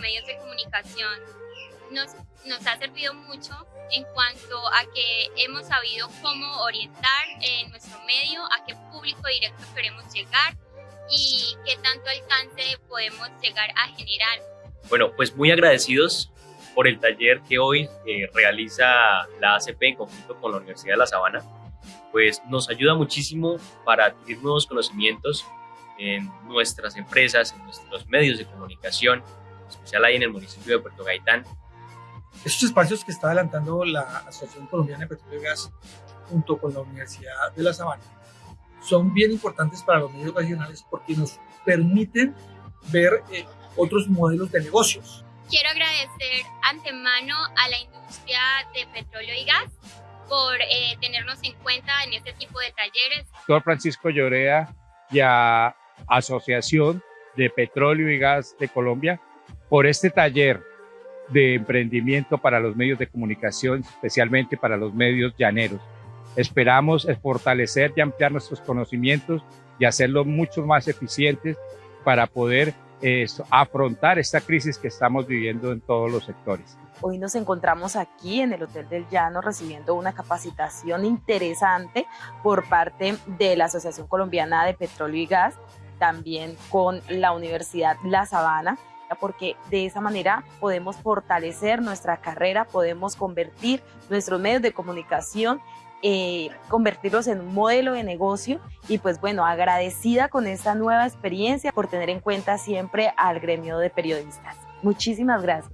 medios de comunicación nos, nos ha servido mucho en cuanto a que hemos sabido cómo orientar en nuestro medio, a qué público directo queremos llegar y qué tanto alcance podemos llegar a generar. Bueno, pues muy agradecidos por el taller que hoy eh, realiza la ACP en conjunto con la Universidad de La Sabana, pues nos ayuda muchísimo para adquirir nuevos conocimientos en nuestras empresas, en nuestros medios de comunicación, en especial ahí en el municipio de Puerto Gaitán, estos espacios que está adelantando la Asociación Colombiana de Petróleo y Gas junto con la Universidad de La Sabana son bien importantes para los medios regionales porque nos permiten ver eh, otros modelos de negocios. Quiero agradecer antemano a la industria de petróleo y gas por eh, tenernos en cuenta en este tipo de talleres. Doctor Francisco Llorea y a Asociación de Petróleo y Gas de Colombia por este taller de emprendimiento para los medios de comunicación, especialmente para los medios llaneros. Esperamos fortalecer y ampliar nuestros conocimientos y hacerlos mucho más eficientes para poder afrontar esta crisis que estamos viviendo en todos los sectores. Hoy nos encontramos aquí en el Hotel del Llano recibiendo una capacitación interesante por parte de la Asociación Colombiana de Petróleo y Gas, también con la Universidad La Sabana porque de esa manera podemos fortalecer nuestra carrera, podemos convertir nuestros medios de comunicación eh, convertirlos en un modelo de negocio y pues bueno, agradecida con esta nueva experiencia por tener en cuenta siempre al gremio de periodistas. Muchísimas gracias.